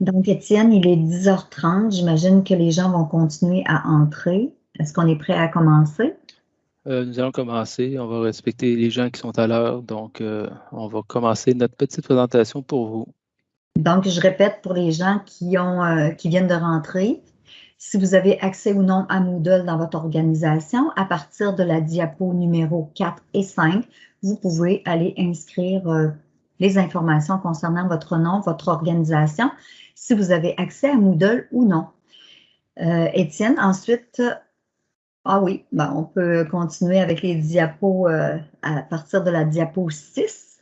Donc, Étienne, il est 10h30. J'imagine que les gens vont continuer à entrer. Est-ce qu'on est prêt à commencer? Euh, nous allons commencer. On va respecter les gens qui sont à l'heure. Donc, euh, on va commencer notre petite présentation pour vous. Donc, je répète pour les gens qui, ont, euh, qui viennent de rentrer, si vous avez accès ou non à Moodle dans votre organisation, à partir de la diapo numéro 4 et 5, vous pouvez aller inscrire les informations concernant votre nom, votre organisation, si vous avez accès à Moodle ou non. Étienne, ensuite, ah oui, ben, on peut continuer avec les diapos euh, à partir de la diapo 6.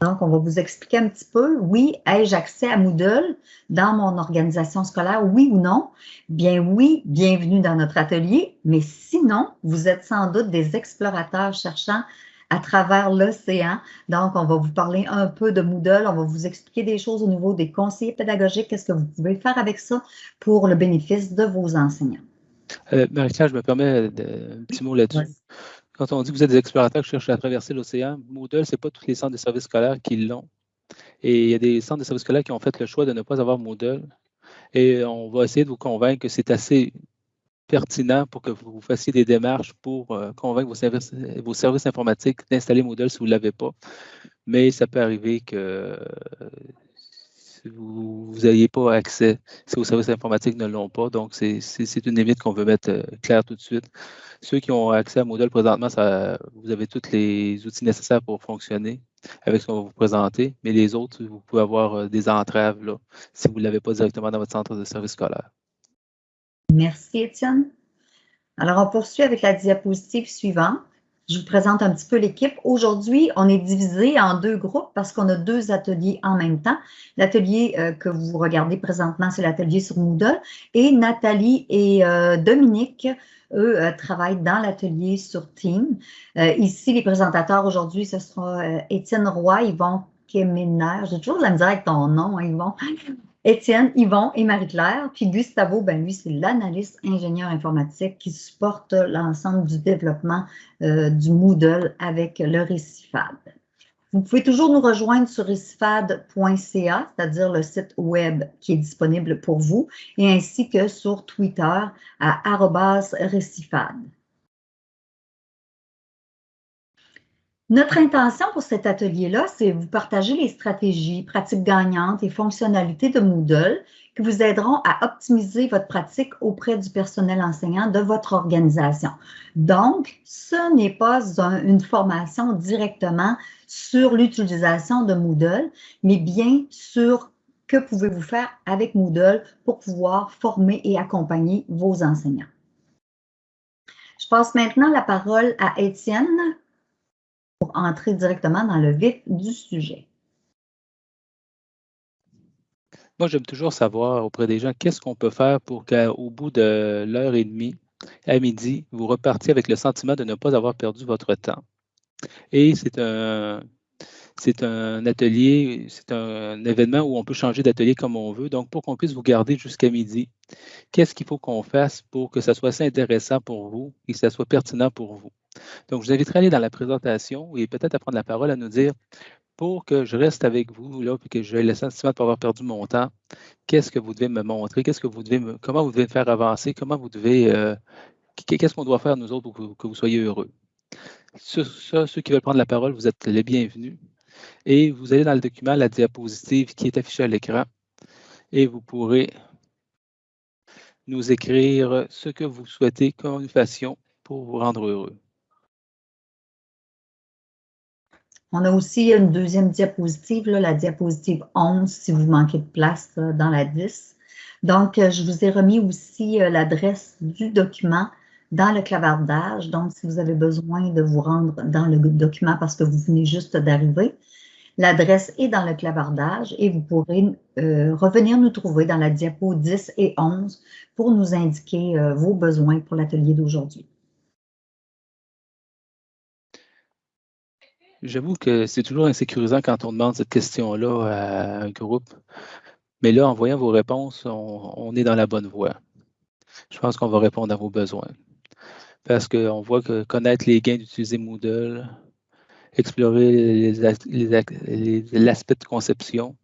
Donc, on va vous expliquer un petit peu. Oui, ai-je accès à Moodle dans mon organisation scolaire, oui ou non? Bien oui, bienvenue dans notre atelier. Mais sinon, vous êtes sans doute des explorateurs cherchant à travers l'océan. Donc, on va vous parler un peu de Moodle. On va vous expliquer des choses au niveau des conseillers pédagogiques. Qu'est-ce que vous pouvez faire avec ça pour le bénéfice de vos enseignants? Euh, Marie-Claire, je me permets de, un petit mot là-dessus. Quand on dit que vous êtes des explorateurs qui cherchent à traverser l'océan, Moodle, ce n'est pas tous les centres de services scolaires qui l'ont. Et il y a des centres de services scolaires qui ont fait le choix de ne pas avoir Moodle. Et on va essayer de vous convaincre que c'est assez pertinent pour que vous fassiez des démarches pour euh, convaincre vos services, informatiques d'installer Moodle si vous ne l'avez pas. Mais ça peut arriver que vous n'ayez pas accès, si vos services informatiques ne l'ont pas. Donc, c'est une limite qu'on veut mettre euh, claire tout de suite. Ceux qui ont accès à Moodle présentement, vous avez tous les outils nécessaires pour fonctionner avec ce qu'on va vous présenter, mais les autres, vous pouvez avoir euh, des entraves là, si vous ne l'avez pas directement dans votre centre de service scolaire. Merci, Étienne. Alors, on poursuit avec la diapositive suivante. Je vous présente un petit peu l'équipe. Aujourd'hui, on est divisé en deux groupes parce qu'on a deux ateliers en même temps. L'atelier euh, que vous regardez présentement, c'est l'atelier sur Moodle. Et Nathalie et euh, Dominique, eux, euh, travaillent dans l'atelier sur Team. ici, les présentateurs aujourd'hui, ce sera Étienne Roy, Yvon Kemener. J'ai toujours de la misère avec ton nom, hein, Yvon. Étienne, Yvon et Marie-Claire. Puis Gustavo, ben lui, c'est l'analyste ingénieur informatique qui supporte l'ensemble du développement euh, du Moodle avec le Récifad. Vous pouvez toujours nous rejoindre sur récifad.ca, c'est-à-dire le site web qui est disponible pour vous, et ainsi que sur Twitter à récifad. Notre intention pour cet atelier-là, c'est vous partager les stratégies, pratiques gagnantes et fonctionnalités de Moodle qui vous aideront à optimiser votre pratique auprès du personnel enseignant de votre organisation. Donc, ce n'est pas une formation directement sur l'utilisation de Moodle, mais bien sur que pouvez-vous faire avec Moodle pour pouvoir former et accompagner vos enseignants. Je passe maintenant la parole à Étienne pour entrer directement dans le vif du sujet. Moi, j'aime toujours savoir auprès des gens qu'est-ce qu'on peut faire pour qu'au bout de l'heure et demie, à midi, vous repartiez avec le sentiment de ne pas avoir perdu votre temps. Et c'est un, c'est un atelier, c'est un événement où on peut changer d'atelier comme on veut. Donc, pour qu'on puisse vous garder jusqu'à midi, qu'est-ce qu'il faut qu'on fasse pour que ça soit assez intéressant pour vous et que ça soit pertinent pour vous? Donc, je vous inviterai à aller dans la présentation et peut-être à prendre la parole à nous dire pour que je reste avec vous, là, puis que j'ai le sentiment de pas avoir perdu mon temps, qu'est-ce que vous devez me montrer, qu'est-ce que vous devez me, comment vous devez me faire avancer, comment vous devez, euh, qu'est-ce qu'on doit faire nous autres pour que, vous soyez heureux? Ceux, ceux qui veulent prendre la parole, vous êtes les bienvenus. Et vous allez dans le document, la diapositive qui est affichée à l'écran, et vous pourrez nous écrire ce que vous souhaitez que nous fassions pour vous rendre heureux. On a aussi une deuxième diapositive, la diapositive 11, si vous manquez de place dans la 10. Donc, euh, je vous ai remis aussi euh, l'adresse du document dans le clavardage. Donc, si vous avez besoin de vous rendre dans le document parce que vous venez juste d'arriver, l'adresse est dans le clavardage et vous pourrez euh, revenir nous trouver dans la diapo 10 et 11 pour nous indiquer vos besoins pour l'atelier d'aujourd'hui. J'avoue que c'est toujours insécurisant quand on demande cette question-là à un groupe. Mais là, en voyant vos réponses, on, est dans la bonne voie. Je pense qu'on va répondre à vos besoins. Parce qu'on voit que connaître les gains d'utiliser Moodle, explorer l'aspect de conception,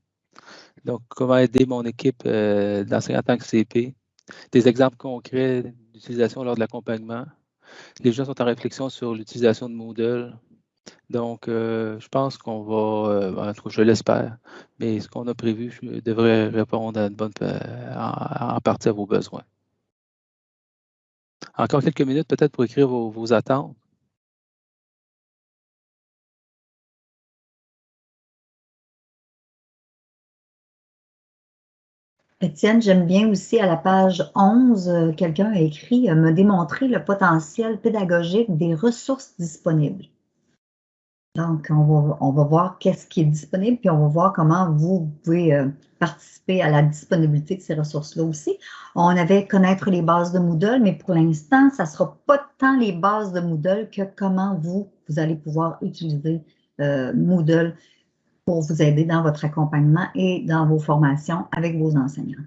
Donc, comment aider mon équipe euh, d'enseignants en tant que CP. Des exemples concrets d'utilisation lors de l'accompagnement. Les gens sont en réflexion sur l'utilisation de Moodle. Donc, euh, je pense qu'on va, euh, en tout cas, je l'espère, mais ce qu'on a prévu devrait répondre bonne, en, partie à vos besoins. Encore quelques minutes peut-être pour écrire vos attentes. Étienne, j'aime bien aussi à la page 11, euh, quelqu'un a écrit euh, me démontrer le potentiel pédagogique des ressources disponibles. Donc, on va, voir qu'est-ce qui est disponible, puis on va voir comment vous, pouvez euh, participer à la disponibilité de ces ressources-là aussi. On avait connaître les bases de Moodle, mais pour l'instant, ça ne sera pas tant les bases de Moodle que comment vous, vous allez pouvoir utiliser Moodle pour vous aider dans votre accompagnement et dans vos formations avec vos enseignants.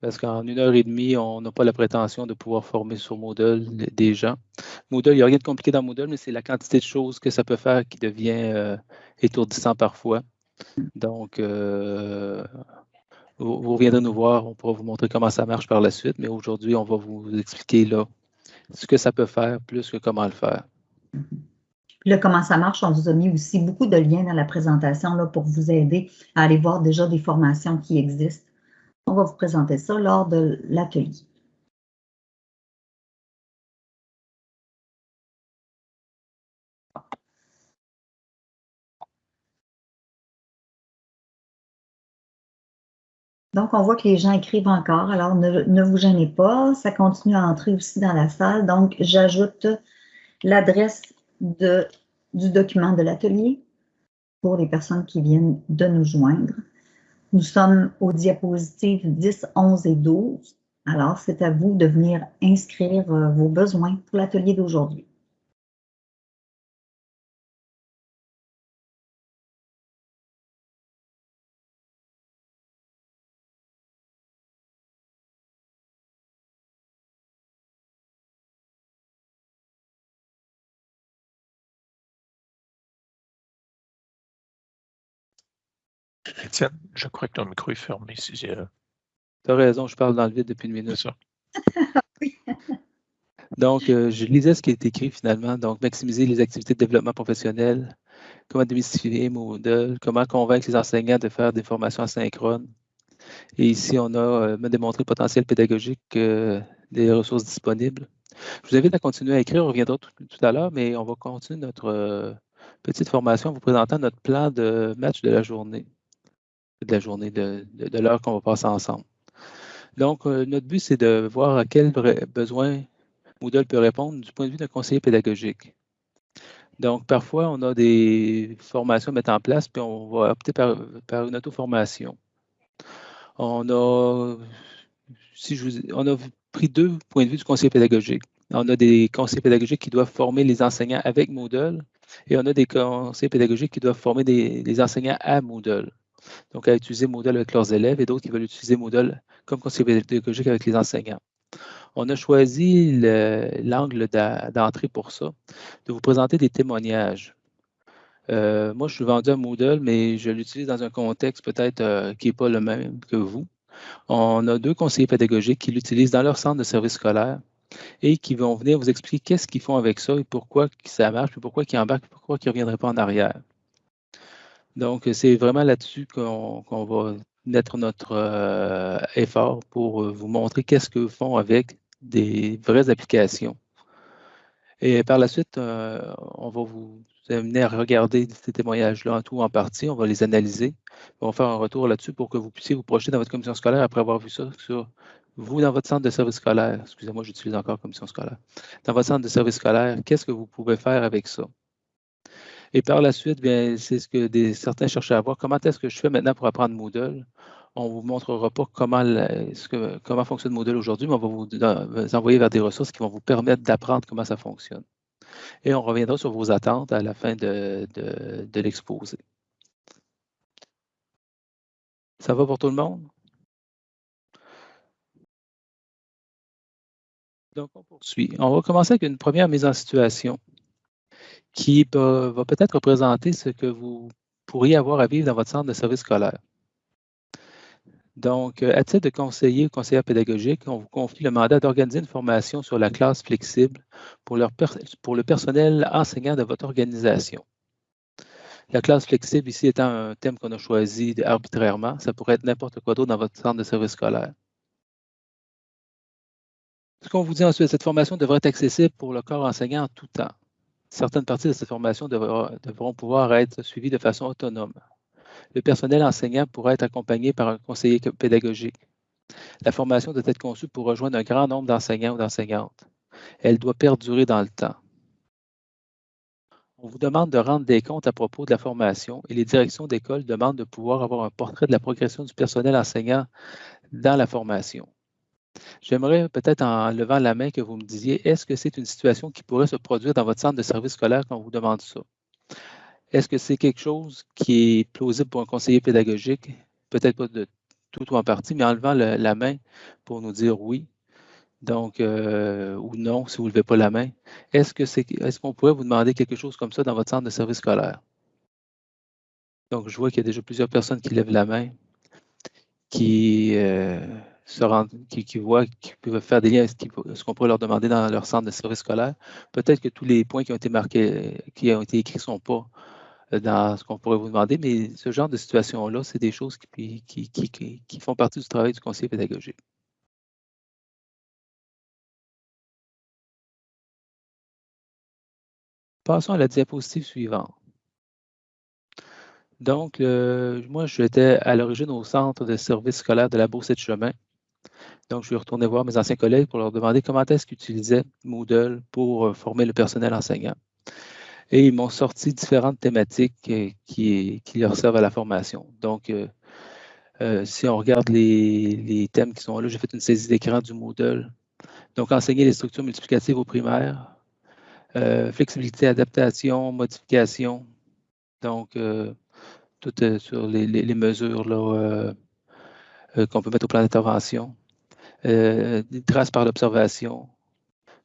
Parce qu'en une heure et demie, on n'a pas la prétention de pouvoir former sur Moodle des gens. Moodle, il n'y a rien de compliqué dans Moodle, mais c'est la quantité de choses que ça peut faire qui devient euh, étourdissant parfois. Donc, euh, vous, vous, reviendrez nous voir, on pourra vous montrer comment ça marche par la suite, mais aujourd'hui, on va vous expliquer là ce que ça peut faire plus que comment le faire. Là, comment ça marche, on vous a mis aussi beaucoup de liens dans la présentation là, pour vous aider à aller voir déjà des formations qui existent. On va vous présenter ça lors de l'atelier. Donc, on voit que les gens écrivent encore, alors ne, vous gênez pas, ça continue à entrer aussi dans la salle. Donc, j'ajoute l'adresse du document de l'atelier pour les personnes qui viennent de nous joindre. Nous sommes aux diapositives 10, 11 et 12. Alors, c'est à vous de venir inscrire euh, vos besoins pour l'atelier d'aujourd'hui. Étienne, je crois que ton micro est fermé. Si euh, tu as raison, je parle dans le vide depuis une minute. Ça. Donc, euh, je lisais ce qui est écrit finalement. Donc, maximiser les activités de développement professionnel, comment démystifier Moodle, comment convaincre les enseignants de faire des formations asynchrones. Et ici, on a euh, démontré le potentiel pédagogique des ressources disponibles. Je vous invite à continuer à écrire, on reviendra tout, tout à l'heure, mais on va continuer notre petite formation en vous présentant notre plan de match de la journée de la journée, de, l'heure qu'on va passer ensemble. Donc, euh, notre but, c'est de voir à quels besoins Moodle peut répondre du point de vue d'un conseiller pédagogique. Donc, parfois, on a des formations à mettre en place, puis on va opter par, une auto-formation. On a, pris deux points de vue du conseiller pédagogique. On a des conseillers pédagogiques qui doivent former les enseignants avec Moodle et on a des conseillers pédagogiques qui doivent former des, des enseignants à Moodle donc à utiliser Moodle avec leurs élèves et d'autres qui veulent utiliser Moodle comme conseiller pédagogique avec les enseignants. On a choisi l'angle d'entrée pour ça, de vous présenter des témoignages. Euh, moi, je suis vendu à Moodle, mais je l'utilise dans un contexte peut-être euh, qui n'est pas le même que vous. On a deux conseillers pédagogiques qui l'utilisent dans leur centre de service scolaire et qui vont venir vous expliquer qu'est-ce qu'ils font avec ça et pourquoi ça marche, puis pourquoi ils embarquent, pourquoi ils ne reviendraient pas en arrière. Donc, c'est vraiment là-dessus qu'on va mettre notre euh, effort pour euh, vous montrer qu'est-ce que font avec des vraies applications. Et par la suite, euh, on va vous amener à regarder ces témoignages-là en tout en partie. On va les analyser. On va faire un retour là-dessus pour que vous puissiez vous projeter dans votre commission scolaire après avoir vu ça sur vous dans votre centre de service scolaire. Excusez-moi, j'utilise encore commission scolaire. Dans votre centre de service scolaire, qu'est-ce que vous pouvez faire avec ça? Et par la suite, c'est ce que des, certains cherchaient à voir. Comment est-ce que je fais maintenant pour apprendre Moodle? On ne vous montrera pas comment, comment fonctionne Moodle aujourd'hui, mais on va vous, envoyer vers des ressources qui vont vous permettre d'apprendre comment ça fonctionne. Et on reviendra sur vos attentes à la fin de, de l'exposé. Ça va pour tout le monde? Donc, on poursuit. On va commencer avec une première mise en situation qui va peut-être représenter ce que vous pourriez avoir à vivre dans votre centre de service scolaire. Donc, à titre de conseiller ou conseillère pédagogique, on vous confie le mandat d'organiser une formation sur la classe flexible pour, pour le personnel enseignant de votre organisation. La classe flexible ici étant un thème qu'on a choisi arbitrairement, ça pourrait être n'importe quoi d'autre dans votre centre de service scolaire. Ce qu'on vous dit ensuite, cette formation devrait être accessible pour le corps enseignant en tout temps. Certaines parties de cette formation devront pouvoir être suivies de façon autonome. Le personnel enseignant pourra être accompagné par un conseiller pédagogique. La formation doit être conçue pour rejoindre un grand nombre d'enseignants ou d'enseignantes. Elle doit perdurer dans le temps. On vous demande de rendre des comptes à propos de la formation et les directions d'école demandent de pouvoir avoir un portrait de la progression du personnel enseignant dans la formation. J'aimerais peut-être en levant la main que vous me disiez, est-ce que c'est une situation qui pourrait se produire dans votre centre de service scolaire quand on vous demande ça? Est-ce que c'est quelque chose qui est plausible pour un conseiller pédagogique? Peut-être pas de tout ou en partie, mais en levant la main pour nous dire oui, donc, euh, ou non, si vous ne levez pas la main. Est-ce que c'est, est-ce qu'on pourrait vous demander quelque chose comme ça dans votre centre de service scolaire? Donc, je vois qu'il y a déjà plusieurs personnes qui lèvent la main, qui, euh, qui, voient, qui peuvent faire des liens avec ce qu'on pourrait leur demander dans leur centre de service scolaire. Peut-être que tous les points qui ont été marqués, qui ont été écrits ne sont pas euh, dans ce qu'on pourrait vous demander, mais ce genre de situation-là, c'est des choses qui, font partie du travail du conseiller pédagogique. Passons à la diapositive suivante. Donc, euh, moi, j'étais à l'origine au centre de service scolaire de la Beauce de Chemin. Donc, je suis retourné voir mes anciens collègues pour leur demander comment est-ce qu'ils utilisaient Moodle pour euh, former le personnel enseignant. Et ils m'ont sorti différentes thématiques euh, qui, leur servent à la formation. Donc, si on regarde les, les, thèmes qui sont là, j'ai fait une saisie d'écran du Moodle. Donc, enseigner les structures multiplicatives aux primaires, euh, flexibilité, adaptation, modification. Donc, euh, tout sur les, mesures euh, qu'on peut mettre au plan d'intervention. des traces par l'observation,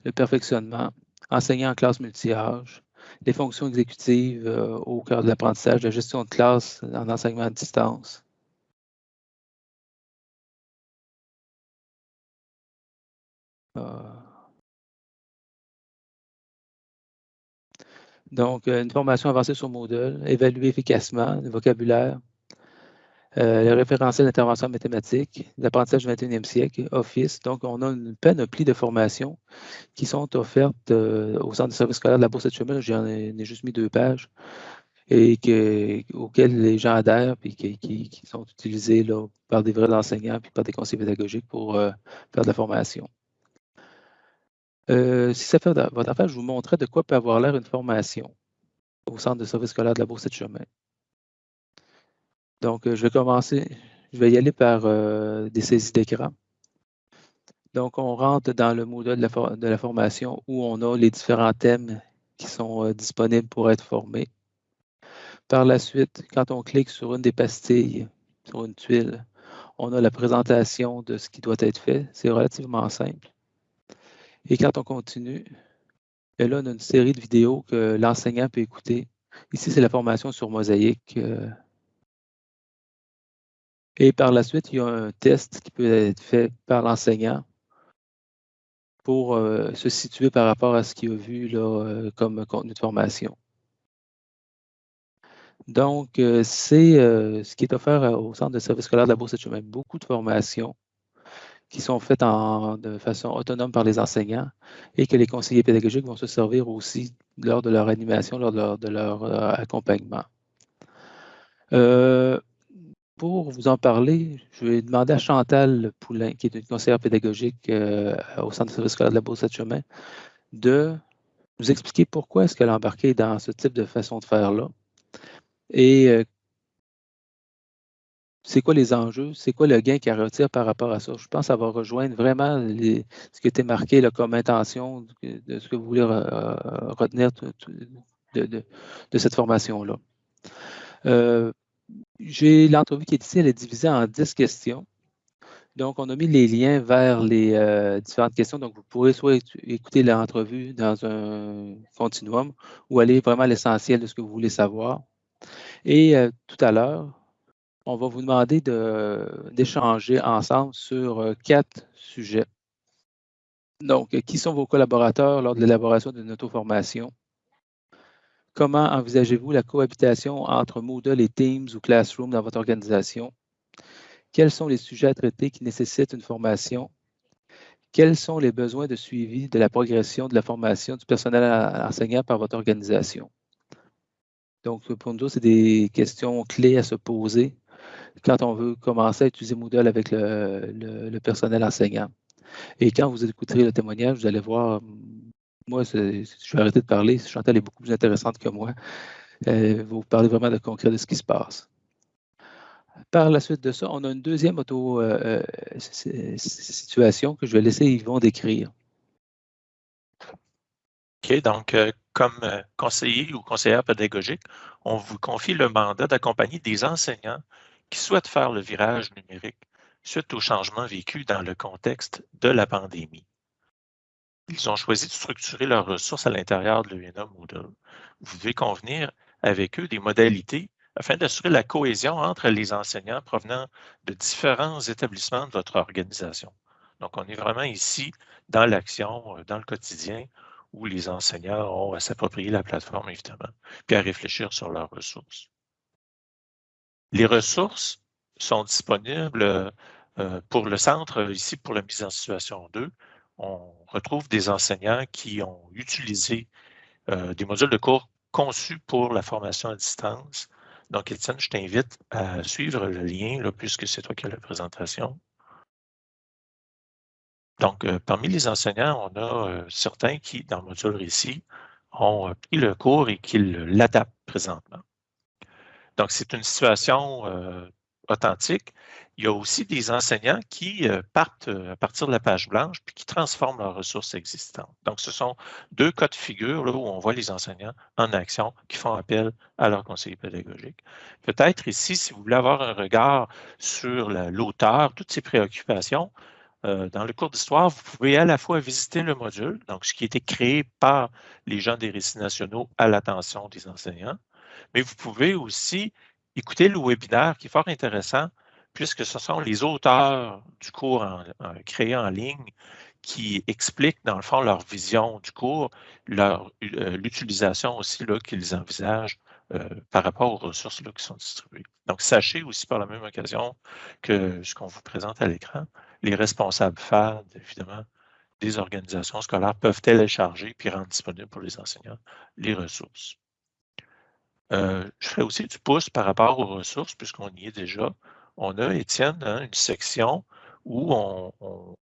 le perfectionnement, enseigner en classe multi-âge, les fonctions exécutives au cœur de l'apprentissage, la gestion de classe en enseignement à distance. Donc, euh, une formation avancée sur Moodle, évaluer efficacement le vocabulaire, euh, le référentiel d'intervention mathématique, l'apprentissage du 21e siècle, Office. Donc, on a une panoplie de formations qui sont offertes euh, au Centre de service scolaire de la Bourse de Chemin. J'en ai, juste mis deux pages et auxquelles les gens adhèrent et qui, sont utilisés par des vrais enseignants et par des conseillers pédagogiques pour faire de la formation. Euh, si ça fait votre affaire, je vous montrerai de quoi peut avoir l'air une formation au centre de service scolaire de la Bourse de Chemin. Donc, euh, je vais commencer, je vais y aller par euh, des saisies d'écran. Donc, on rentre dans le module de la, formation où on a les différents thèmes qui sont disponibles pour être formés. Par la suite, quand on clique sur une des pastilles, sur une tuile, on a la présentation de ce qui doit être fait. C'est relativement simple. Et quand on continue, ben là, on a une série de vidéos que l'enseignant peut écouter. Ici, c'est la formation sur mosaïque. Euh. Et par la suite, il y a un test qui peut être fait par l'enseignant pour euh, se situer par rapport à ce qu'il a vu là, euh, comme contenu de formation. Donc, c'est ce qui est offert au Centre de service scolaire de la Bourse de Chemin. Beaucoup de formations qui sont faites de façon autonome par les enseignants et que les conseillers pédagogiques vont se servir aussi lors de leur animation, lors de leur, euh, accompagnement. Euh, pour vous en parler, je vais demander à Chantal Poulain, qui est une conseillère pédagogique euh, au Centre de service scolaire de la Bourse de Chemin, de nous expliquer pourquoi est-ce qu'elle a embarqué dans ce type de façon de faire-là et c'est quoi les enjeux, c'est quoi le gain qu'elle retire par rapport à ça? Je pense que ça va rejoindre vraiment ce qui était marqué comme intention de ce que vous voulez retenir de, cette formation-là. Euh, j'ai l'entrevue qui est ici, elle est divisée en 10 questions. Donc, on a mis les liens vers les euh, différentes questions. Donc, vous pourrez soit écouter l'entrevue dans un continuum ou aller vraiment à l'essentiel de ce que vous voulez savoir. Et euh, tout à l'heure, on va vous demander d'échanger ensemble sur euh, quatre sujets. Donc, qui sont vos collaborateurs lors de l'élaboration d'une auto-formation? Comment envisagez-vous la cohabitation entre Moodle et Teams ou Classroom dans votre organisation? Quels sont les sujets à traiter qui nécessitent une formation? Quels sont les besoins de suivi de la progression de la formation du personnel enseignant par votre organisation? Donc, pour nous, c'est des questions clés à se poser quand on veut commencer à utiliser Moodle avec le, personnel enseignant. Et quand vous écouterez le témoignage, vous allez voir, moi, je vais arrêter de parler, Chantal est beaucoup plus intéressante que moi. Euh, vous parlez vraiment de concret de ce qui se passe. Par la suite de ça, on a une deuxième auto-situation euh, euh, que je vais laisser Yvon décrire. OK, donc, comme conseiller ou conseillère pédagogique, on vous confie le mandat d'accompagner des enseignants qui souhaitent faire le virage numérique suite aux changements vécus dans le contexte de la pandémie. Ils ont choisi de structurer leurs ressources à l'intérieur de l'UNA Moodle. Vous devez convenir avec eux des modalités afin d'assurer la cohésion entre les enseignants provenant de différents établissements de votre organisation. Donc, on est vraiment ici dans l'action, euh, dans le quotidien, où les enseignants ont à s'approprier la plateforme, évidemment, puis à réfléchir sur leurs ressources. Les ressources sont disponibles euh, pour le centre, ici pour la mise en situation 2. On retrouve des enseignants qui ont utilisé euh, des modules de cours conçus pour la formation à distance. Donc, Étienne, je t'invite à suivre le lien, puisque c'est toi qui as la présentation. Donc, euh, parmi les enseignants, on a certains qui, dans le module récit, ont pris le cours et qui l'adaptent présentement. Donc, c'est une situation euh, authentique. Il y a aussi des enseignants qui euh, partent euh, à partir de la page blanche puis qui transforment leurs ressources existantes. Donc, ce sont deux cas de figure où on voit les enseignants en action qui font appel à leur conseiller pédagogique. Peut-être ici, si vous voulez avoir un regard sur l'auteur, toutes ses préoccupations, dans le cours d'histoire, vous pouvez à la fois visiter le module, donc ce qui a été créé par les gens des récits nationaux à l'attention des enseignants, mais vous pouvez aussi écouter le webinaire qui est fort intéressant puisque ce sont les auteurs du cours créé en ligne qui expliquent dans le fond leur vision du cours, euh, l'utilisation aussi qu'ils envisagent euh, par rapport aux ressources qui sont distribuées. Donc, sachez aussi par la même occasion que ce qu'on vous présente à l'écran, les responsables FAD, évidemment, des organisations scolaires peuvent télécharger puis rendre disponible pour les enseignants les ressources. Euh, je ferai aussi du pouce par rapport aux ressources, puisqu'on y est déjà. On a, Étienne, hein, une section où on,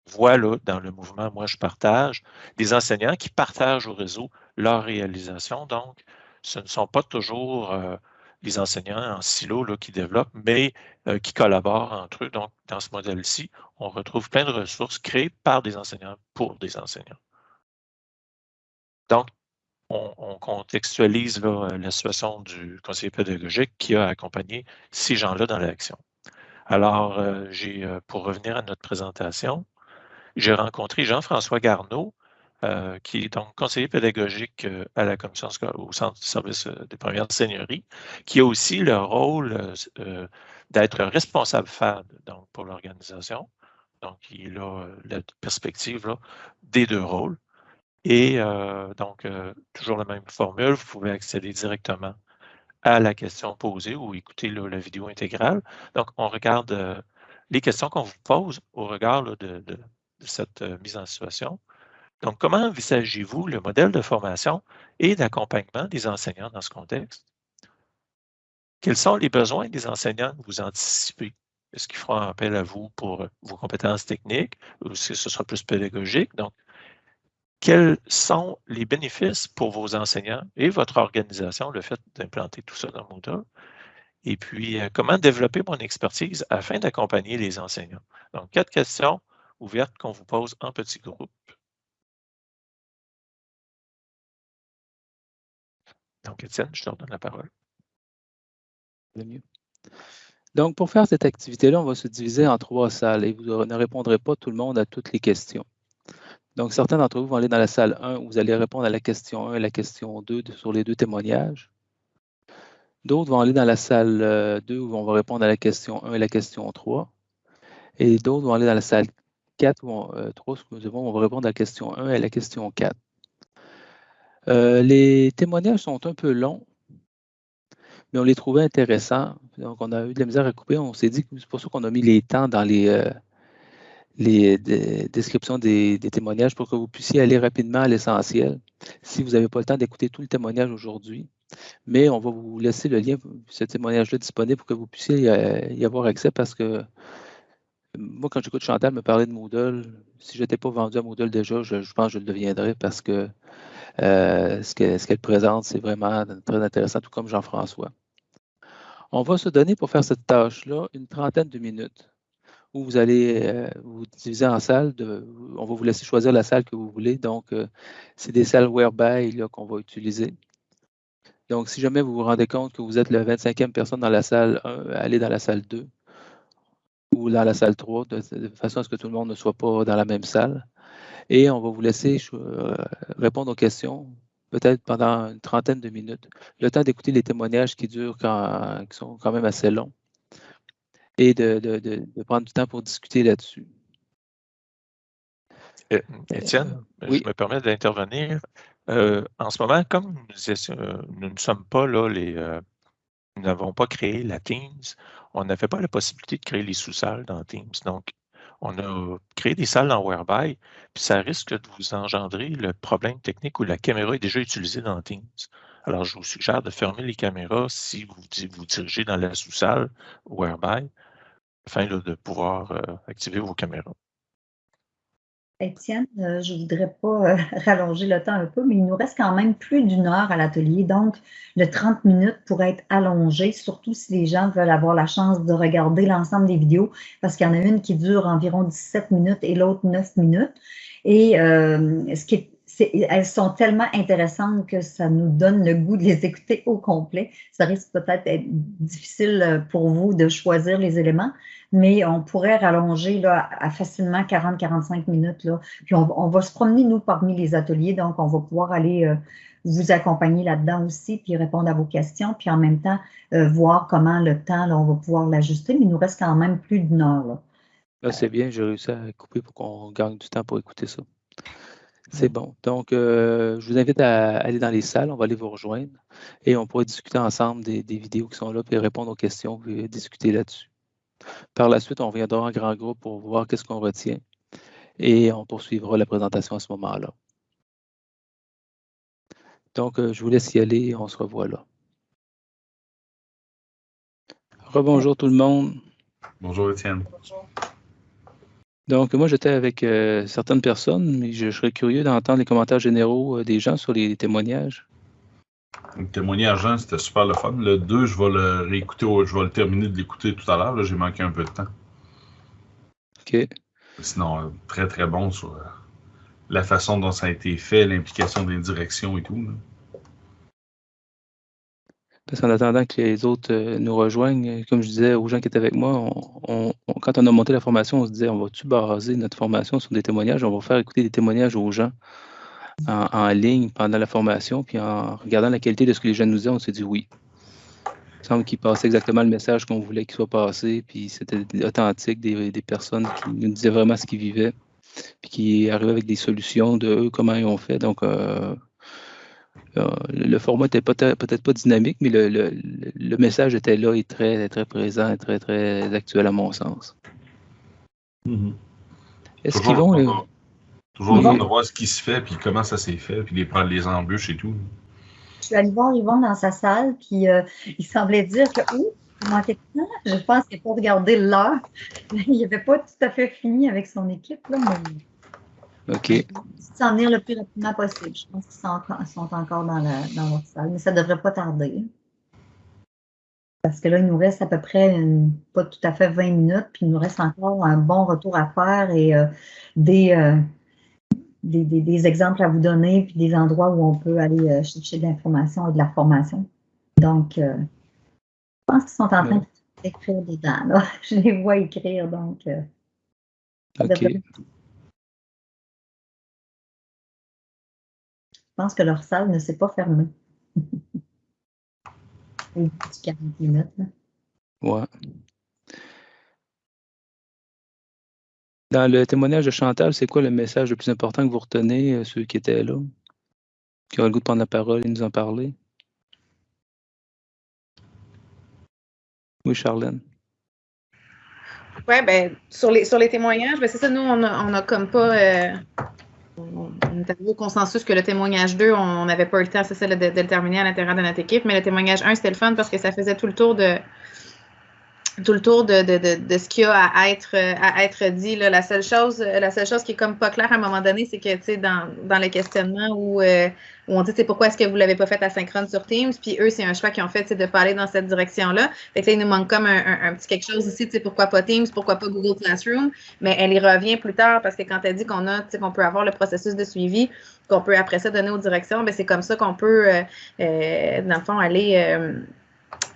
voit là, dans le mouvement Moi, je partage, des enseignants qui partagent au réseau leur réalisation. Donc, ce ne sont pas toujours euh, les enseignants en silo là, qui développent, mais euh, qui collaborent entre eux. Donc, dans ce modèle-ci, on retrouve plein de ressources créées par des enseignants pour des enseignants. Donc, on, contextualise la situation du conseiller pédagogique qui a accompagné ces gens-là dans l'action. Alors, euh, euh, pour revenir à notre présentation, j'ai rencontré Jean-François Garneau, qui est donc conseiller pédagogique à la commission au centre de service des premières seigneuries, qui a aussi le rôle d'être responsable FAD pour l'organisation. Donc, il a la perspective des deux rôles. Et euh, donc, euh, toujours la même formule, vous pouvez accéder directement à la question posée ou écouter la vidéo intégrale. Donc, on regarde euh, les questions qu'on vous pose au regard de, cette mise en situation. Donc, comment envisagez-vous le modèle de formation et d'accompagnement des enseignants dans ce contexte? Quels sont les besoins des enseignants que vous anticipez? Est-ce qu'ils feront appel à vous pour vos compétences techniques ou que ce sera plus pédagogique? Donc, quels sont les bénéfices pour vos enseignants et votre organisation, le fait d'implanter tout ça dans Moodle? Et puis, euh, comment développer mon expertise afin d'accompagner les enseignants? Donc, quatre questions ouvertes qu'on vous pose en petits groupes. Donc, Étienne, je te redonne la parole. mieux. Donc, pour faire cette activité-là, on va se diviser en trois salles et vous ne répondrez pas tout le monde à toutes les questions. Donc, certains d'entre vous vont aller dans la salle 1 où vous allez répondre à la question 1 et la question 2 sur les deux témoignages. D'autres vont aller dans la salle 2 où on va répondre à la question 1 et la question 3. Et d'autres vont aller dans la salle 4 ou 3, excusez-moi, on va répondre à la question 1 et à la question 4. les témoignages sont un peu longs, mais on les trouvait intéressants. Donc, on a eu de la misère à couper. On s'est dit que c'est pour ça qu'on a mis les temps dans les, euh, les descriptions des, témoignages pour que vous puissiez aller rapidement à l'essentiel si vous n'avez pas le temps d'écouter tout le témoignage aujourd'hui. Mais on va vous laisser le lien, ce témoignage-là disponible pour que vous puissiez y, avoir accès parce que moi, quand j'écoute Chantal me parler de Moodle, si je n'étais pas vendu à Moodle déjà, je, pense que je le deviendrais parce que euh, ce qu'elle présente, c'est vraiment très intéressant, tout comme Jean-François. On va se donner pour faire cette tâche-là une trentaine de minutes vous allez euh, vous diviser en salles. on va vous laisser choisir la salle que vous voulez. Donc, euh, c'est des salles whereby qu'on va utiliser. Donc, si jamais vous vous rendez compte que vous êtes la 25e personne dans la salle 1, allez dans la salle 2 ou dans la salle 3, de, façon à ce que tout le monde ne soit pas dans la même salle. Et on va vous laisser euh, répondre aux questions, peut-être pendant une trentaine de minutes. Le temps d'écouter les témoignages qui durent, qui sont quand même assez longs. Et de, prendre du temps pour discuter là-dessus. Euh, Étienne, euh, je me permets d'intervenir. en ce moment, comme nous, ne sommes pas là, les, nous n'avons pas créé la Teams, on n'avait pas la possibilité de créer les sous-salles dans Teams. Donc, on a créé des salles en Whereby, puis ça risque de vous engendrer le problème technique où la caméra est déjà utilisée dans Teams. Alors, je vous suggère de fermer les caméras si vous vous dirigez dans la sous-salle Whereby, afin de pouvoir euh, activer vos caméras. Étienne, euh, je ne voudrais pas euh, rallonger le temps un peu, mais il nous reste quand même plus d'une heure à l'atelier. Donc, le 30 minutes pourrait être allongé, surtout si les gens veulent avoir la chance de regarder l'ensemble des vidéos, parce qu'il y en a une qui dure environ 17 minutes et l'autre 9 minutes. Et ce qui elles sont tellement intéressantes que ça nous donne le goût de les écouter au complet. Ça risque peut-être d'être difficile euh, pour vous de choisir les éléments, mais on pourrait rallonger là, à facilement 40-45 minutes. Là. Puis on, va se promener, nous, parmi les ateliers, donc on va pouvoir aller euh, vous accompagner là-dedans aussi, puis répondre à vos questions, puis en même temps, euh, voir comment le temps, là, on va pouvoir l'ajuster, mais il nous reste quand même plus d'une heure. Là. c'est bien, j'ai réussi à couper pour qu'on gagne du temps pour écouter ça. C'est bon. Donc, euh, je vous invite à aller dans les salles. On va aller vous rejoindre et on pourra discuter ensemble des, vidéos qui sont là, puis répondre aux questions, puis discuter là-dessus. Par la suite, on reviendra en grand groupe pour voir qu'est-ce qu'on retient et on poursuivra la présentation à ce moment-là. Donc, euh, je vous laisse y aller et on se revoit là. Rebonjour tout le monde. Bonjour Étienne. Donc, moi, j'étais avec euh, certaines personnes, mais je, serais curieux d'entendre les commentaires généraux euh, des gens sur les témoignages. Le témoignage 1, c'était super le fun. Le 2, je vais le réécouter, je vais le terminer de l'écouter tout à l'heure. J'ai manqué un peu de temps. OK. Sinon, euh, très, très bon sur la façon dont ça a été fait, l'implication des directions et tout. Parce qu'en attendant que les autres euh, nous rejoignent, comme je disais aux gens qui étaient avec moi, quand on a monté la formation, on se disait, on va-tu baser notre formation sur des témoignages? On va faire écouter des témoignages aux gens en, ligne pendant la formation, puis en regardant la qualité de ce que les gens nous disaient, on s'est dit oui. Il semble qu'ils passaient exactement le message qu'on voulait qu'il soit passé, puis c'était authentique, des, personnes qui nous disaient vraiment ce qu'ils vivaient, puis qui arrivaient avec des solutions de eux, comment ils ont fait. Donc, euh, euh, le format n'était peut-être pas dynamique, mais le, message était là et très, très présent et très, très actuel à mon sens. Mm-hmm. Est-ce qu'ils vont. Euh, toujours bon de voir ce qui se fait, puis comment ça s'est fait, puis les, les embûches et tout. Je suis allée voir Yvon dans sa salle, puis euh, il semblait dire que, ouh, je pense qu'il n'a pas regardé l'heure. Il n'avait pas tout à fait fini avec son équipe, là, mais OK. S'en venir le plus rapidement possible. Je pense qu'ils sont, encore dans, la, dans votre salle, mais ça ne devrait pas tarder. Parce que là, il nous reste à peu près pas tout à fait 20 minutes, puis il nous reste encore un bon retour à faire et euh, euh, des, des, exemples à vous donner, puis des endroits où on peut aller euh, chercher de l'information et de la formation. Donc, je pense qu'ils sont en train d'écrire dedans. Là. Je les vois écrire, donc. OK. Pense que leur salle ne s'est pas fermée. 40 minutes. Ouais. Dans le témoignage de Chantal, c'est quoi le message le plus important que vous retenez, euh, ceux qui étaient là, qui ont le goût de prendre la parole et nous en parler? Oui, Charlène. Oui, ben, sur les, sur les témoignages, ben, c'est ça, nous, on n'a comme pas. Euh, on, est arrivé au consensus que le témoignage 2, on n'avait pas eu le temps, c'est ça, de, le terminer à l'intérieur de notre équipe, mais le témoignage 1, c'était le fun parce que ça faisait tout le tour de, tout le tour de, de, de, de ce qu'il y a à être, à être dit. Là. La, seule chose, la seule chose qui est comme pas claire à un moment donné, c'est que, tu sais, dans, dans le questionnement où, euh, où on dit, c'est pourquoi est-ce que vous l'avez pas fait asynchrone sur Teams, puis eux, c'est un choix qu'ils ont fait, c'est de pas aller dans cette direction-là. Fait que là, il nous manque comme un, un, petit quelque chose ici, tu sais, pourquoi pas Teams, pourquoi pas Google Classroom, mais elle y revient plus tard parce que quand elle dit qu'on a, tu sais, qu'on peut avoir le processus de suivi, qu'on peut après ça donner aux directions, ben c'est comme ça qu'on peut, euh, euh, dans le fond, aller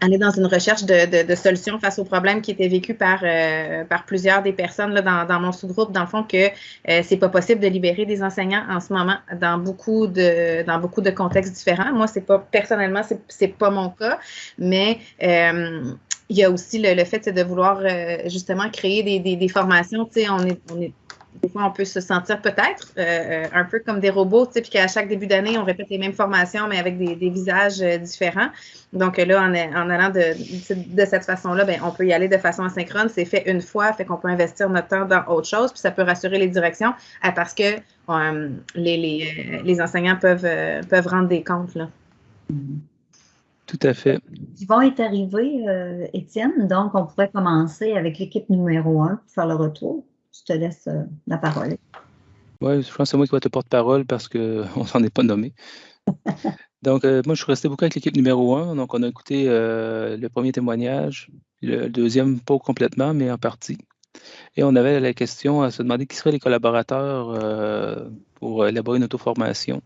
euh, aller dans une recherche de, de, solutions face aux problèmes qui étaient vécus par, euh, par plusieurs des personnes là, dans, dans mon sous-groupe, dans le fond, que euh, c'est pas possible de libérer des enseignants en ce moment dans beaucoup de, dans beaucoup de contextes différents. Moi, c'est pas personnellement, c'est pas mon cas, mais euh, il y a aussi le, le fait de vouloir justement créer des, des, des formations. Tu sais, on est, on est des fois, on peut se sentir peut-être euh, un peu comme des robots, tu sais, puis qu'à chaque début d'année, on répète les mêmes formations, mais avec des, visages euh, différents. Donc là, en, en allant de, de cette façon-là, ben, on peut y aller de façon asynchrone. C'est fait une fois, fait qu'on peut investir notre temps dans autre chose, puis ça peut rassurer les directions parce que euh, les, les, les, enseignants peuvent, peuvent rendre des comptes. Là. Tout à fait. Ils vont être arrivés, Étienne, donc on pourrait commencer avec l'équipe numéro un pour faire le retour je te laisse euh, la parole. Oui, je pense que c'est moi qui vais te porte-parole parce qu'on ne s'en est pas nommé. donc, euh, moi, je suis resté beaucoup avec l'équipe numéro un. Donc, on a écouté euh, le premier témoignage, le deuxième, pas complètement, mais en partie. Et on avait la question à se demander qui seraient les collaborateurs pour élaborer une auto-formation.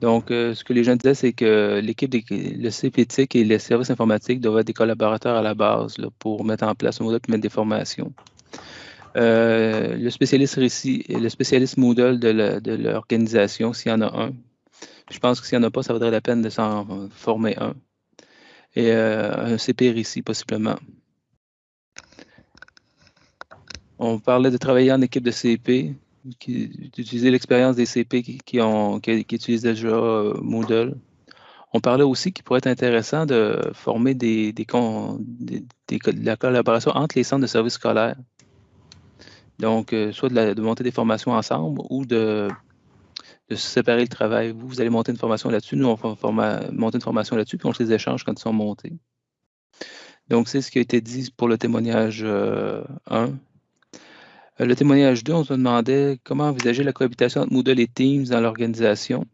Donc, ce que les gens disaient, c'est que l'équipe, le CPTIC et les services informatiques doivent être des collaborateurs à la base pour mettre en place un modèle et mettre des formations. Euh, le spécialiste récit, le spécialiste Moodle de l'organisation, s'il y en a un. Je pense que s'il n'y en a pas, ça vaudrait la peine de s'en former un. Et euh, un CP récit, possiblement. On parlait de travailler en équipe de CP, d'utiliser l'expérience des CP qui, utilisent déjà euh, Moodle. On parlait aussi qu'il pourrait être intéressant de former des, des, de la collaboration entre les centres de services scolaires. Donc, euh, soit de, monter des formations ensemble ou de, se séparer le travail. Vous, vous allez monter une formation là-dessus, nous, on va monter une formation là-dessus, puis on se les échange quand ils sont montés. Donc, c'est ce qui a été dit pour le témoignage 1. Euh, euh, le témoignage 2, on se demandait comment envisager la cohabitation entre Moodle et Teams dans l'organisation.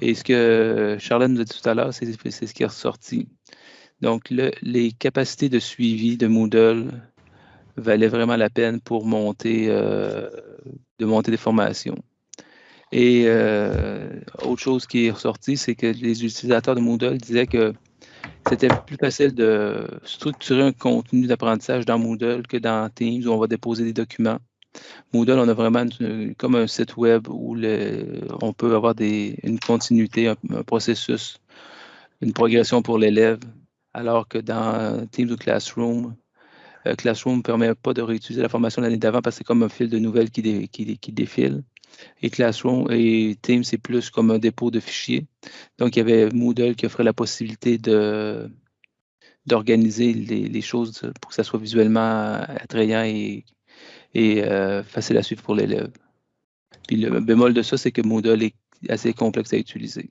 Et ce que Charlotte nous a dit tout à l'heure, c'est ce qui est ressorti. Donc, les capacités de suivi de Moodle valait vraiment la peine pour monter, euh, de monter des formations. Et euh, autre chose qui est ressortie, c'est que les utilisateurs de Moodle disaient que c'était plus facile de structurer un contenu d'apprentissage dans Moodle que dans Teams où on va déposer des documents. Moodle, on a vraiment comme un site web où on peut avoir une continuité, un, processus, une progression pour l'élève, alors que dans Teams ou Classroom, Classroom ne permet pas de réutiliser la formation de l'année d'avant parce que c'est comme un fil de nouvelles qui, qui, défile. Et Classroom et Teams, c'est plus comme un dépôt de fichiers. Donc, il y avait Moodle qui offrait la possibilité d'organiser les, choses pour que ça soit visuellement attrayant et, et euh, facile à suivre pour l'élève. Puis le bémol de ça, c'est que Moodle est assez complexe à utiliser.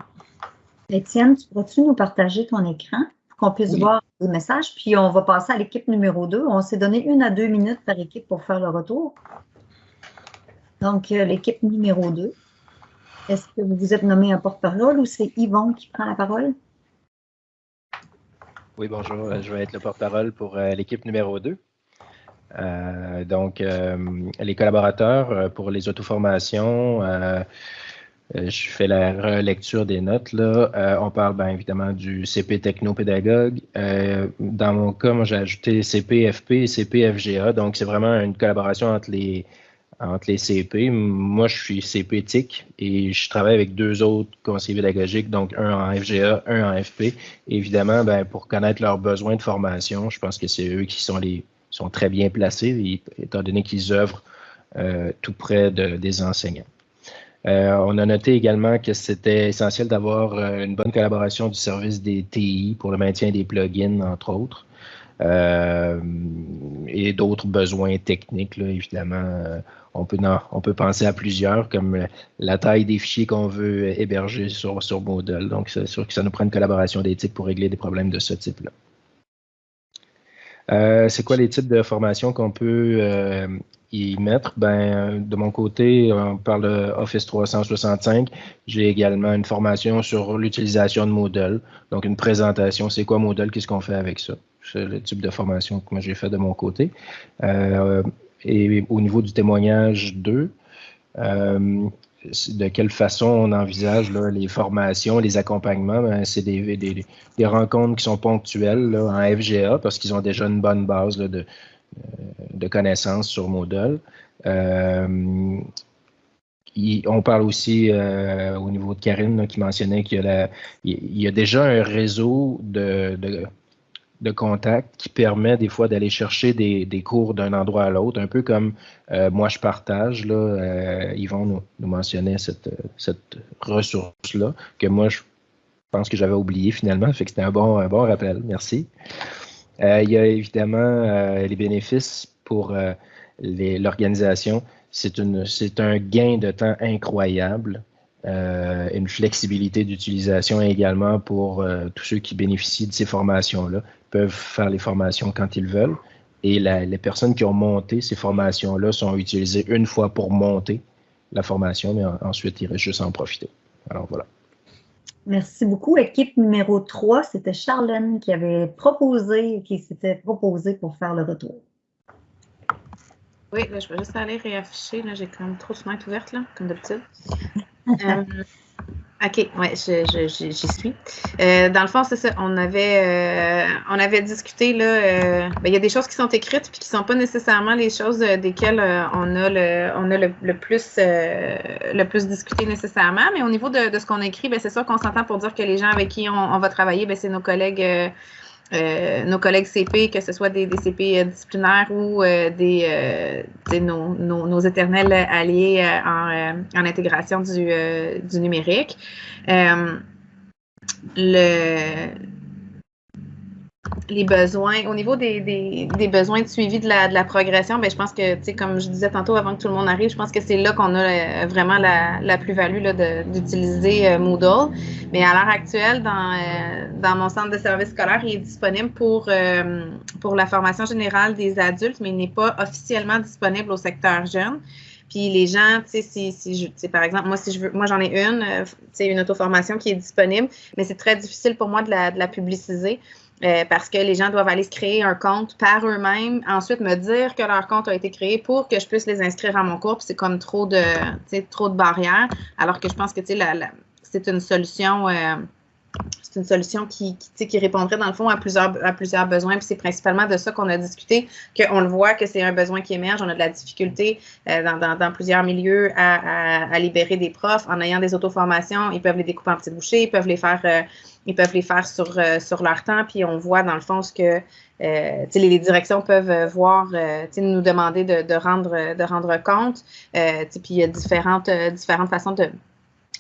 Étienne, tu pourrais-tu nous partager ton écran? Qu'on puisse voir les messages. Puis on va passer à l'équipe numéro 2. On s'est donné une à deux minutes par équipe pour faire le retour. Donc, euh, l'équipe numéro 2. Est-ce que vous vous êtes nommé un porte-parole ou c'est Yvon qui prend la parole? Oui, bonjour. Je vais être le porte-parole pour euh, l'équipe numéro 2. Euh, donc, les collaborateurs pour les auto-formations, euh, je fais la relecture des notes. Là. Euh, on parle bien évidemment du CP technopédagogue. Euh, dans mon cas, moi, j'ai ajouté CP FP et CP FGA. Donc, c'est vraiment une collaboration entre les, entre les CP. Moi, je suis CP TIC et je travaille avec deux autres conseillers pédagogiques, donc un en FGA, un en FP. évidemment, ben, pour connaître leurs besoins de formation, je pense que c'est eux qui sont les sont très bien placés, étant donné qu'ils œuvrent euh, tout près des enseignants. Euh, on a noté également que c'était essentiel d'avoir euh, une bonne collaboration du service des TI pour le maintien des plugins, entre autres. Euh, et d'autres besoins techniques, évidemment. on, peut, penser à plusieurs, comme la taille des fichiers qu'on veut héberger sur, sur Moodle. Donc, c'est sûr que ça nous prend une collaboration d'éthique pour régler des problèmes de ce type-là. c'est quoi les types de formations qu'on peut y mettre, ben, de mon côté, on parle Office 365. J'ai également une formation sur l'utilisation de Moodle. Donc, une présentation, c'est quoi Moodle, qu'est-ce qu'on fait avec ça? C'est le type de formation que j'ai fait de mon côté. Euh, et au niveau du témoignage 2, euh, de quelle façon on envisage les formations, les accompagnements, ben, c'est des, des, rencontres qui sont ponctuelles en FGA parce qu'ils ont déjà une bonne base de, euh, de connaissances sur Moodle. Euh, on parle aussi euh, au niveau de Karine qui mentionnait qu'il y, a déjà un réseau de, de, contacts qui permet des fois d'aller chercher des, cours d'un endroit à l'autre, un peu comme moi je partage. Là, Yvon nous, mentionnait cette, ressource-là que moi je pense que j'avais oublié finalement, fait que c'était un bon rappel. Merci. Euh, il y a évidemment euh, les bénéfices pour euh, l'organisation. C'est un gain de temps incroyable. une flexibilité d'utilisation également pour tous ceux qui bénéficient de ces formations-là, peuvent faire les formations quand ils veulent. Et les personnes qui ont monté ces formations-là sont utilisées une fois pour monter la formation, mais ensuite, ils restent juste en profiter. Alors voilà. Merci beaucoup. Équipe numéro 3, c'était Charlène qui avait proposé, qui s'était proposé pour faire le retour. Oui, je vais juste aller réafficher. J'ai quand même trop de fenêtres ouvertes, là, comme d'habitude. euh, OK, oui, j'y suis. Euh, dans le fond, c'est ça. On avait, euh, on avait discuté, là, euh, ben, il y a des choses qui sont écrites puis qui ne sont pas nécessairement les choses desquelles on a le, on a le, plus, le plus discuté nécessairement. Mais au niveau de, ce qu'on écrit, ben, c'est sûr qu'on s'entend pour dire que les gens avec qui on, va travailler, ben, c'est nos collègues euh, nos collègues CP, que ce soit des, CP euh, disciplinaires ou euh, des, nos, nos, éternels alliés en, en, intégration du, du numérique. Les besoins, au niveau des, des, des, besoins de suivi de la, de la progression, bien, je pense que, tu sais, comme je disais tantôt avant que tout le monde arrive, je pense que c'est là qu'on a euh, vraiment la, la plus-value d'utiliser euh, Moodle. Mais à l'heure actuelle, dans, euh, dans mon centre de service scolaire, il est disponible pour, pour la formation générale des adultes, mais il n'est pas officiellement disponible au secteur jeune. Puis les gens, tu sais, si, si je, par exemple, moi, si je veux, moi j'en ai une, tu sais, une auto-formation qui est disponible, mais c'est très difficile pour moi de la, de la publiciser. Euh, parce que les gens doivent aller se créer un compte par eux-mêmes, ensuite me dire que leur compte a été créé pour que je puisse les inscrire à mon cours. c'est comme trop de, trop de barrières, alors que je pense que c'est une solution. Euh, c'est une solution qui, qui, répondrait dans le fond à plusieurs, à plusieurs besoins. Puis c'est principalement de ça qu'on a discuté, qu'on le voit que c'est un besoin qui émerge. On a de la difficulté euh, dans, dans, plusieurs milieux à, libérer des profs en ayant des auto-formations. Ils peuvent les découper en petits bouchées, ils peuvent les faire ils peuvent les faire sur, euh, sur leur temps, puis on voit dans le fond ce que euh, les, directions peuvent euh, voir, euh, nous demander de, de, rendre, de rendre compte. puis il y a différentes, différentes façons de,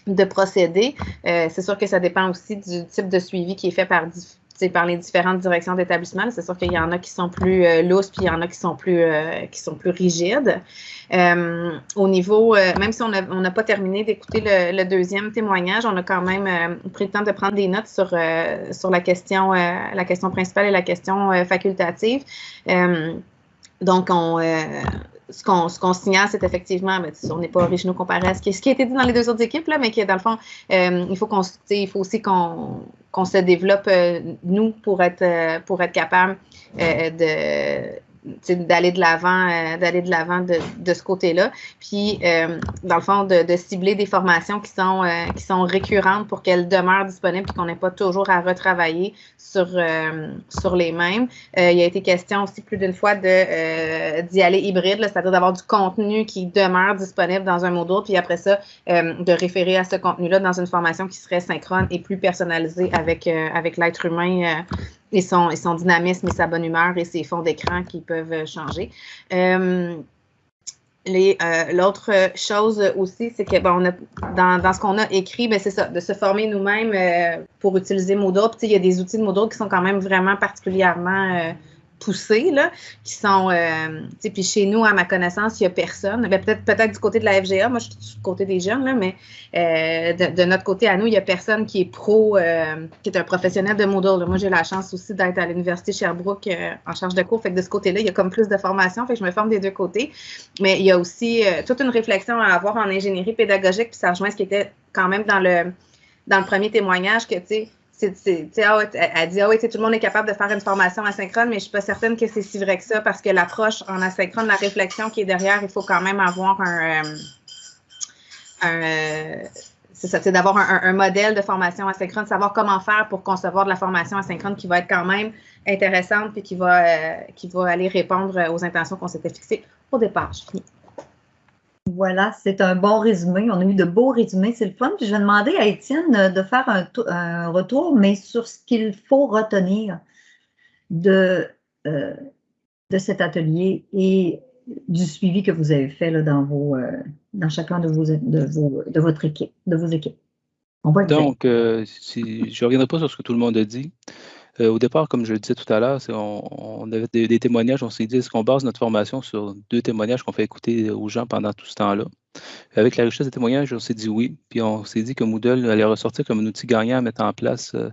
de procéder. c'est sûr que ça dépend aussi du type de suivi qui est fait par par les différentes directions d'établissement. C'est sûr qu'il y en a qui sont plus euh, lousses, puis il y en a qui sont plus, euh, qui sont plus rigides. Euh, au niveau, euh, même si on n'a pas terminé d'écouter le, deuxième témoignage, on a quand même pris le temps de prendre des notes sur, sur la, question, la question principale et la question facultative. donc, on, ce qu'on signale, c'est effectivement, ben, on n'est pas originaux comparé à ce qui, a été dit dans les deux autres équipes, là, mais que dans le fond, euh, il, faut il faut aussi qu'on se développe, euh, nous, pour être, euh, pour être capable de d'aller de l'avant euh, d'aller de l'avant de, de, ce côté-là. Puis, euh, dans le fond, de, de, cibler des formations qui sont, euh, qui sont récurrentes pour qu'elles demeurent disponibles et qu'on n'ait pas toujours à retravailler sur, sur les mêmes. il a été question aussi plus d'une fois d'y aller hybride, c'est-à-dire d'avoir du contenu qui demeure disponible dans un module, puis après ça, de référer à ce contenu-là dans une formation qui serait synchrone et plus personnalisée avec, avec l'être humain et son, son dynamisme et sa bonne humeur et ses fonds d'écran qui peuvent changer. Euh, euh, l'autre chose aussi, c'est que bon, on a, dans, dans ce qu'on a écrit, ben c'est ça, de se former nous-mêmes euh, pour utiliser Moodle. Puis, il y a des outils de Moodle qui sont quand même vraiment particulièrement poussés, là, qui sont, euh, puis chez nous, à ma connaissance, il n'y a personne. Ben, peut-être peut-être du côté de la FGA, moi, je suis du côté des jeunes, là, mais euh, de, notre côté, à nous, il n'y a personne qui est pro, euh, qui est un professionnel de Moodle. Moi, j'ai la chance aussi d'être à l'Université Sherbrooke en charge de cours, fait que de ce côté-là, il y a comme plus de formation, fait que je me forme des deux côtés. Mais il y a aussi toute une réflexion à avoir en ingénierie pédagogique, puis ça rejoint ce qui était quand même dans le, dans le premier témoignage, que, tu sais, ah elle dit, ah oui, tout le monde est capable de faire une formation asynchrone, mais je suis pas certaine que c'est si vrai que ça parce que l'approche en asynchrone, la réflexion qui est derrière, il faut quand même avoir un, euh, euh, c'est d'avoir un, modèle de formation asynchrone, savoir comment faire pour concevoir de la formation asynchrone qui va être quand même intéressante et qui va, euh, qui va aller répondre aux intentions qu'on s'était fixées au départ. Je finis. Voilà, c'est un bon résumé. On a eu de beaux résumés, c'est le fun. Puis je vais demander à Étienne euh, de faire un, retour, mais sur ce qu'il faut retenir de, euh, de cet atelier et du suivi que vous avez fait euh, dans chacun de, vos, de, votre équipe, de vos équipes. Donc, si, je ne reviendrai pas sur ce que tout le monde a dit. Euh, au départ, comme je le disais tout à l'heure, on, avait des, témoignages, on s'est dit, est-ce qu'on base notre formation sur deux témoignages qu'on fait écouter aux gens pendant tout ce temps-là? Avec la richesse des témoignages, on s'est dit oui, puis on s'est dit que Moodle allait ressortir comme un outil gagnant à mettre en place euh,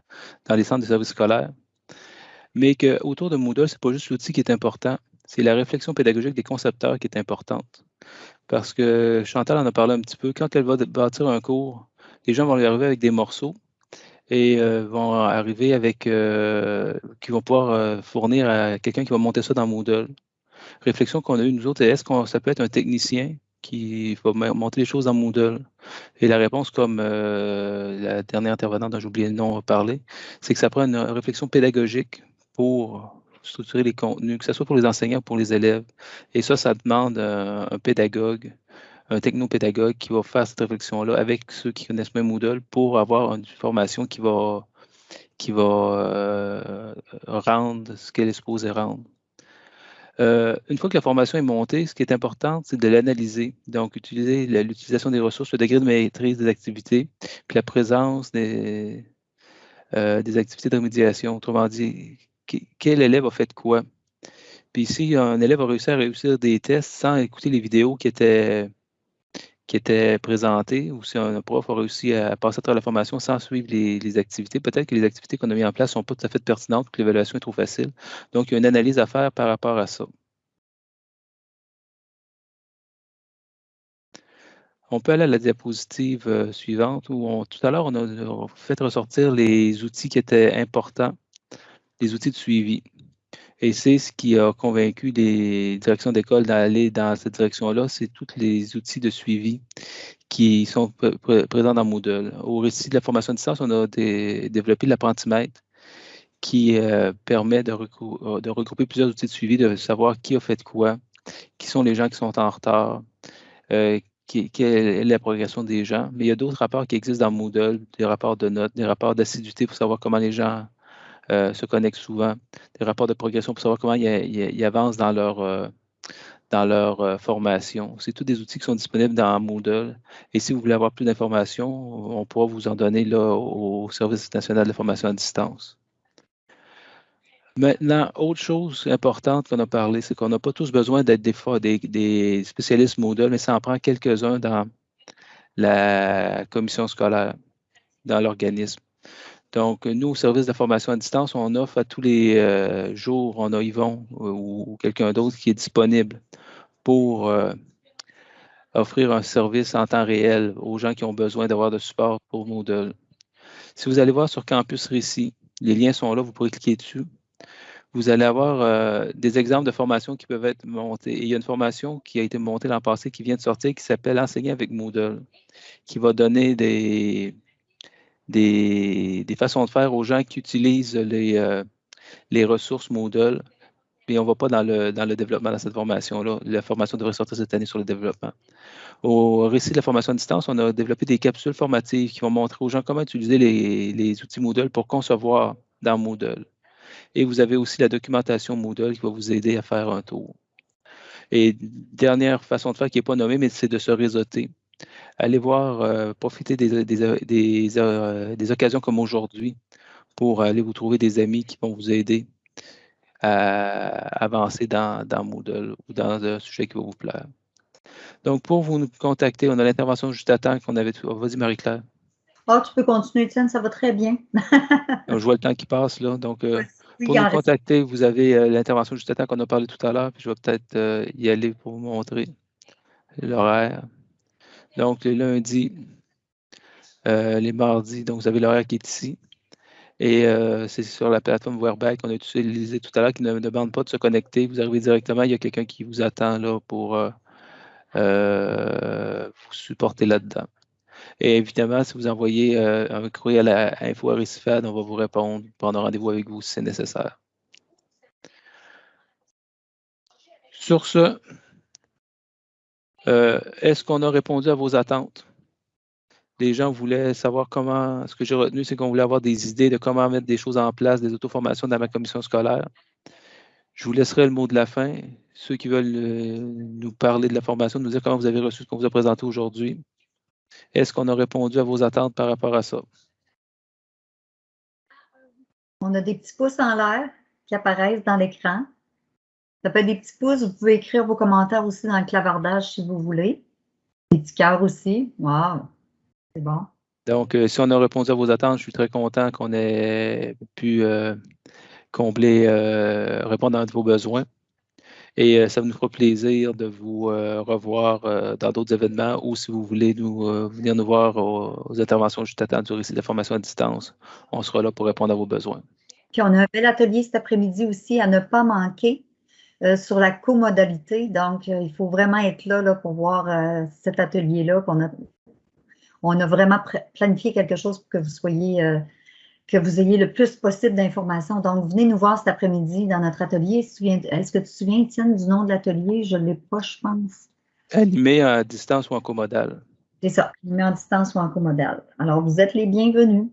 dans les centres de services scolaires. Mais qu'autour de Moodle, ce n'est pas juste l'outil qui est important, c'est la réflexion pédagogique des concepteurs qui est importante. Parce que Chantal en a parlé un petit peu, quand elle va bâtir un cours, les gens vont lui arriver avec des morceaux, et euh, vont arriver avec, euh, qui vont pouvoir euh, fournir à quelqu'un qui va monter ça dans Moodle. Réflexion qu'on a eue nous autres, est-ce que ça peut être un technicien qui va monter les choses dans Moodle? Et la réponse, comme la dernière intervenante dont j'ai oublié le nom a parlé, c'est que ça prend une réflexion pédagogique pour structurer les contenus, que ce soit pour les enseignants ou pour les élèves. Et ça, ça demande un pédagogue un technopédagogue qui va faire cette réflexion-là avec ceux qui connaissent même Moodle pour avoir une formation qui va, qui va euh, rendre ce qu'elle est supposée rendre. Euh, une fois que la formation est montée, ce qui est important, c'est de l'analyser. Donc, utiliser l'utilisation des ressources, le degré de maîtrise des activités, puis la présence des, euh, des activités de remédiation. Autrement dit, quel élève a fait quoi? Puis si un élève a réussi à réussir des tests sans écouter les vidéos qui étaient qui était présenté ou si un prof a réussi à passer à travers la formation sans suivre les, activités, peut-être que les activités qu'on a mises en place ne sont pas tout à fait pertinentes, que l'évaluation est trop facile. Donc, il y a une analyse à faire par rapport à ça. On peut aller à la diapositive euh, suivante où tout à l'heure, on a fait ressortir les outils qui étaient importants, les outils de suivi. Et c'est ce qui a convaincu les directions d'école d'aller dans cette direction-là, c'est tous les outils de suivi qui sont présents dans Moodle. Au récit de la formation à distance, on a développé l'apprentimètre qui euh, permet de, regrouper plusieurs outils de suivi, de savoir qui a fait quoi, qui sont les gens qui sont en retard, euh, quelle est la progression des gens. Mais il y a d'autres rapports qui existent dans Moodle, des rapports de notes, des rapports d'assiduité pour savoir comment les gens euh, se connectent souvent, des rapports de progression pour savoir comment ils, avancent dans leur, euh, dans leur euh, formation. C'est tous des outils qui sont disponibles dans Moodle. Et si vous voulez avoir plus d'informations, on pourra vous en donner là, au Service national de formation à distance. Maintenant, autre chose importante qu'on a parlé, c'est qu'on n'a pas tous besoin d'être des, des, spécialistes Moodle, mais ça en prend quelques-uns dans la commission scolaire, dans l'organisme. Donc, nous, au service de formation à distance, on offre à tous les euh, jours, on a Yvon ou, quelqu'un d'autre qui est disponible pour euh, offrir un service en temps réel aux gens qui ont besoin d'avoir de support pour Moodle. Si vous allez voir sur Campus Récit, les liens sont là, vous pourrez cliquer dessus. vous allez avoir des exemples de formations qui peuvent être montées. il y a une formation qui a été montée l'an passé, qui vient de sortir, qui s'appelle Enseigner avec Moodle, qui va donner des, des, façons de faire aux gens qui utilisent les, les ressources Moodle. Et on ne va pas dans le, dans le développement dans cette formation-là. La formation devrait sortir cette année sur le développement. Au récit de la formation à distance, on a développé des capsules formatives qui vont montrer aux gens comment utiliser les, les outils Moodle pour concevoir dans Moodle. Et vous avez aussi la documentation Moodle qui va vous aider à faire un tour. Et dernière façon de faire qui n'est pas nommée, mais c'est de se réseauter. Allez voir, euh, des, des, euh, des, occasions comme aujourd'hui pour aller vous trouver des amis qui vont vous aider à avancer dans, dans Moodle ou dans un sujet qui va vous plaire. Donc, pour vous contacter, on a l'intervention juste à temps qu'on avait. Vas-y, Marie-Claire. Oh, tu peux continuer, Étienne, ça va très bien. je vois le temps qui passe, là. Donc, euh, pour nous contacter, vous avez euh, l'intervention juste à temps qu'on a parlé tout à l'heure, puis je vais peut-être euh, y aller pour vous montrer l'horaire. Donc, les lundis, les mardis, donc vous avez l'horaire qui est ici. Et c'est sur la plateforme Wearback qu'on a utilisé tout à l'heure qui ne demande pas de se connecter. Vous arrivez directement, il y a quelqu'un qui vous attend là pour vous supporter là-dedans. Et évidemment, si vous envoyez euh, un courriel à info on va vous répondre, prendre rendez-vous avec vous si c'est nécessaire. Sur ce, euh, est-ce qu'on a répondu à vos attentes? Les gens voulaient savoir comment, ce que j'ai retenu, c'est qu'on voulait avoir des idées de comment mettre des choses en place, des auto-formations dans ma commission scolaire. Je vous laisserai le mot de la fin. Ceux qui veulent euh, nous parler de la formation, nous dire comment vous avez reçu ce qu'on vous a présenté aujourd'hui. Est-ce qu'on a répondu à vos attentes par rapport à ça? On a des petits pouces en l'air qui apparaissent dans l'écran. Ça peut être des petits pouces. Vous pouvez écrire vos commentaires aussi dans le clavardage si vous voulez. Des petits cœurs aussi. Wow! C'est bon. Donc, euh, si on a répondu à vos attentes, je suis très content qu'on ait pu euh, combler, euh, répondre à vos besoins. Et ça nous fera plaisir de vous revoir dans d'autres événements ou si vous voulez nous, venir nous voir aux, interventions juste à temps du récit de formation à distance, on sera là pour répondre à vos besoins. Puis on a un bel atelier cet après-midi aussi à ne pas manquer sur la comodalité. Donc, il faut vraiment être là, là pour voir cet atelier-là. On a, on a vraiment planifié quelque chose pour que vous soyez que vous ayez le plus possible d'informations. Donc, venez nous voir cet après-midi dans notre atelier. Est-ce que tu te souviens, Étienne, du nom de l'atelier? Je ne l'ai pas, je pense. Animé à distance ou en comodal. C'est ça, animé en distance ou en comodal. Alors, vous êtes les bienvenus.